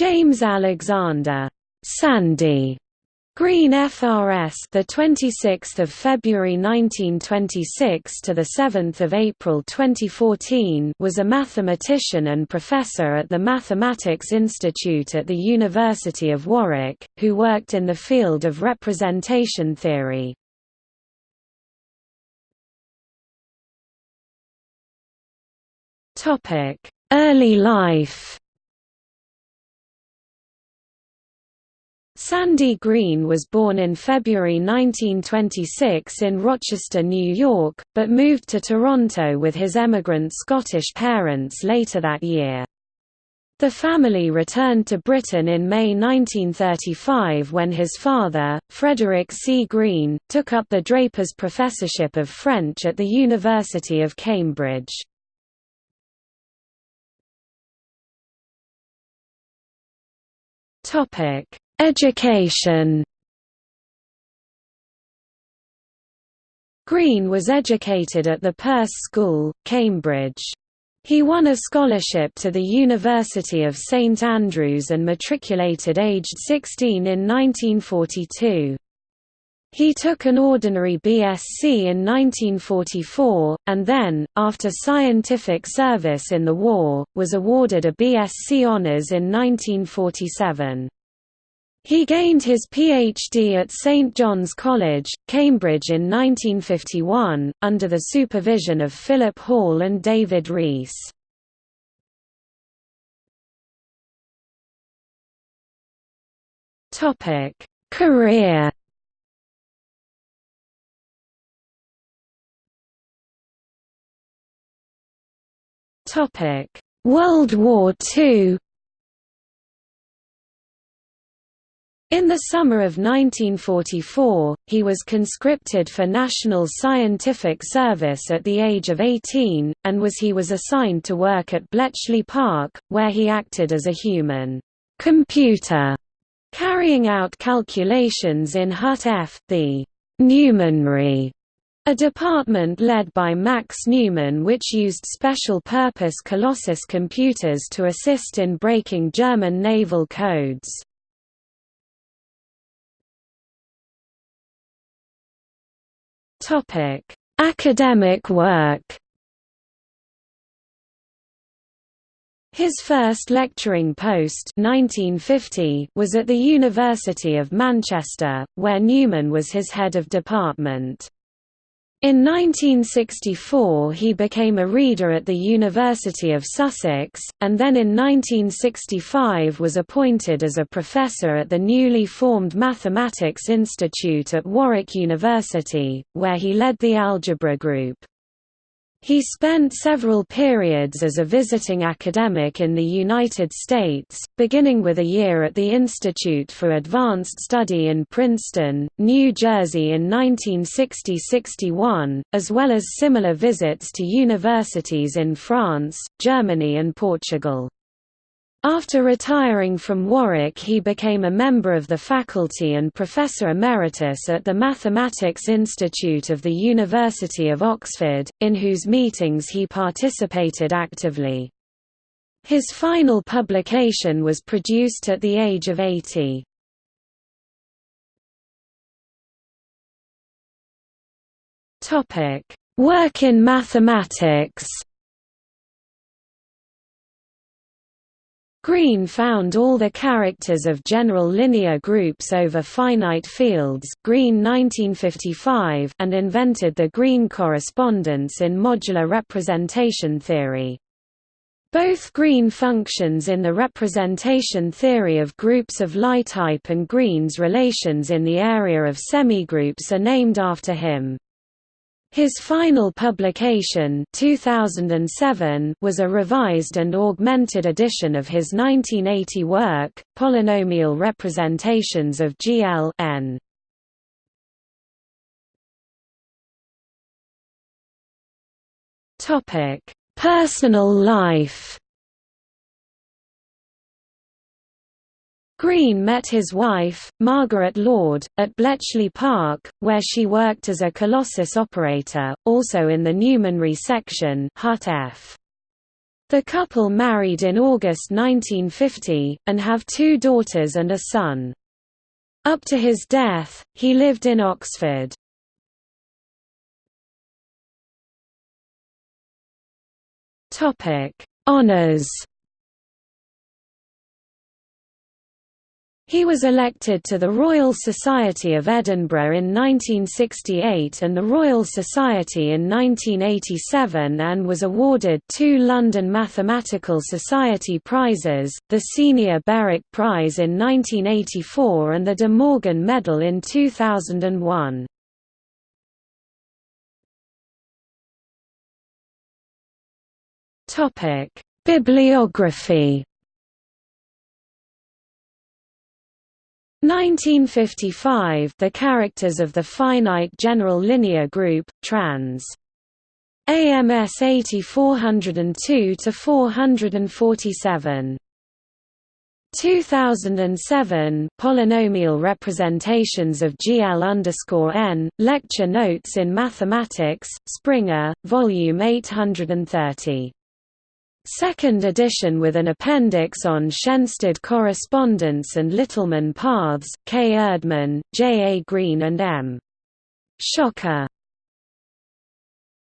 James Alexander Sandy Green FRS the 26th of February 1926 to the 7th of April 2014 was a mathematician and professor at the Mathematics Institute at the University of Warwick who worked in the field of representation theory. Topic: Early life Sandy Green was born in February 1926 in Rochester, New York, but moved to Toronto with his emigrant Scottish parents later that year. The family returned to Britain in May 1935 when his father, Frederick C. Green, took up the Drapers Professorship of French at the University of Cambridge. Education Green was educated at the Perse School, Cambridge. He won a scholarship to the University of St Andrews and matriculated aged 16 in 1942. He took an ordinary BSc in 1944, and then, after scientific service in the war, was awarded a BSc Honours in 1947. He gained his PhD at St John's College, Cambridge in 1951, under the supervision of Philip Hall and David Rees. Career World War II In the summer of 1944, he was conscripted for National Scientific Service at the age of 18, and was he was assigned to work at Bletchley Park, where he acted as a human computer, carrying out calculations in Hut F, the Newmanry, a department led by Max Newman which used special-purpose Colossus computers to assist in breaking German naval codes. Topic: Academic work. His first lecturing post 1950 was at the University of Manchester, where Newman was his head of department. In 1964 he became a reader at the University of Sussex, and then in 1965 was appointed as a professor at the newly formed Mathematics Institute at Warwick University, where he led the algebra group. He spent several periods as a visiting academic in the United States, beginning with a year at the Institute for Advanced Study in Princeton, New Jersey in 1960–61, as well as similar visits to universities in France, Germany and Portugal. After retiring from Warwick he became a member of the faculty and professor emeritus at the Mathematics Institute of the University of Oxford, in whose meetings he participated actively. His final publication was produced at the age of 80. Work in mathematics Green found all the characters of general linear groups over finite fields Green 1955 and invented the Green correspondence in modular representation theory. Both Green functions in the representation theory of groups of Lie type and Green's relations in the area of semigroups are named after him. His final publication 2007 was a revised and augmented edition of his 1980 work, Polynomial Representations of GL n. Personal life Green met his wife, Margaret Lord, at Bletchley Park, where she worked as a Colossus operator, also in the Newmanry section Hut F. The couple married in August 1950, and have two daughters and a son. Up to his death, he lived in Oxford. Honours He was elected to the Royal Society of Edinburgh in 1968 and the Royal Society in 1987 and was awarded two London Mathematical Society prizes, the Senior Berwick Prize in 1984 and the De Morgan Medal in 2001. Bibliography 1955 The characters of the finite general linear group, trans. AMS 8402 to 447. 2007 Polynomial representations of GL N, Lecture Notes in Mathematics, Springer, Volume 830. Second edition with an appendix on Schensted correspondence and Littelmann paths, K. Erdmann, J. A. Green and M. Schocker.